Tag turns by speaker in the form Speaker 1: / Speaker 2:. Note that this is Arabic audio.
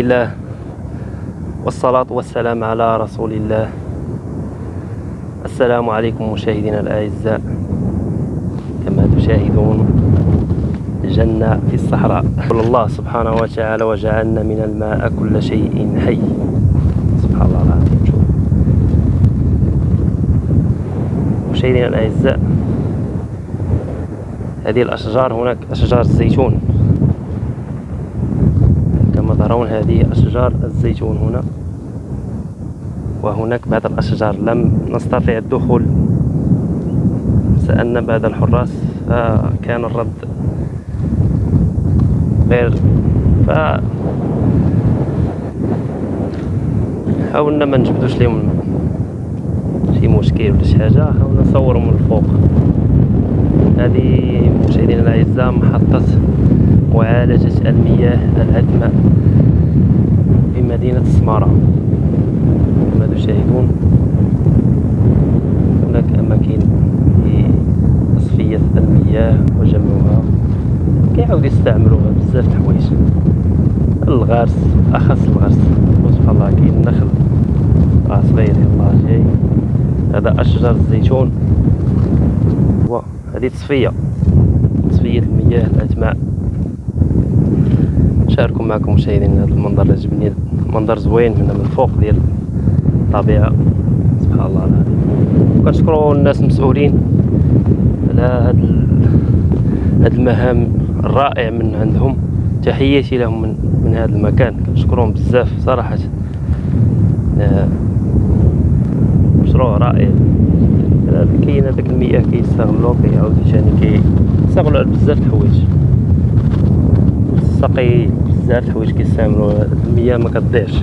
Speaker 1: الله والصلاة والسلام على رسول الله. السلام عليكم مشاهدينا الأعزاء. كما تشاهدون جنة في الصحراء. قال الله سبحانه وتعالى وجعلنا من الماء كل شيء حي. سبحان الله العظيم. شوف مشاهدينا الأعزاء هذه الأشجار هناك أشجار الزيتون. ترون هذه أشجار الزيتون هنا. وهناك بعض الأشجار لم نستطيع الدخول سألنا بعض الحراس فكان الرد غير ف حاولنا ما نجبدوش لهم شي مشكل ولا شي حاجة حاولنا نصورهم من الفوق. هذه مشاهدينا الأعزاء محطة معالجة المياه العذبه مدينة السمارة كما تشاهدون هناك أماكن لتصفية المياه وجمعها. كيعاود يستعملوها بزاف د الحوايج الغرس أخص الغرس. سبحان الله كاين النخل راه صغير يلاه جاي. هذا أشجار الزيتون. هذه تصفية. تصفية المياه الأتماء. نشاركو معكم مشاهدين هذا المنظر عجبني منظر زوين هنا من الفوق ديال الطبيعة. سبحان الله. العظيم وكنشكروا الناس المسؤولين على هاد هاد المهام الرائع من عندهم. تحياتي لهم من, من هذا المكان. كنشكرهم بزاف صراحة. آه، مشروع رائع. كاين هذاك المياه كيستغلو كيعاود ثاني كيستغلو على بزاف د الحوايج. السقي بزاف الحوايج كيستعملوا المياه ما كتضيعش.